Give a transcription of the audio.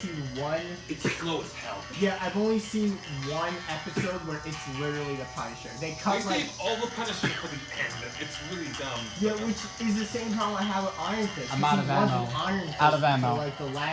seen one. It's slow as hell. Yeah, I've only seen one episode where it's literally the Punisher. They They cut like. save all the Punisher for the end. It's really dumb. Yeah, which is the same problem I have with Iron Fist. I'm out of ammo. Iron Fist Out of ammo. like the last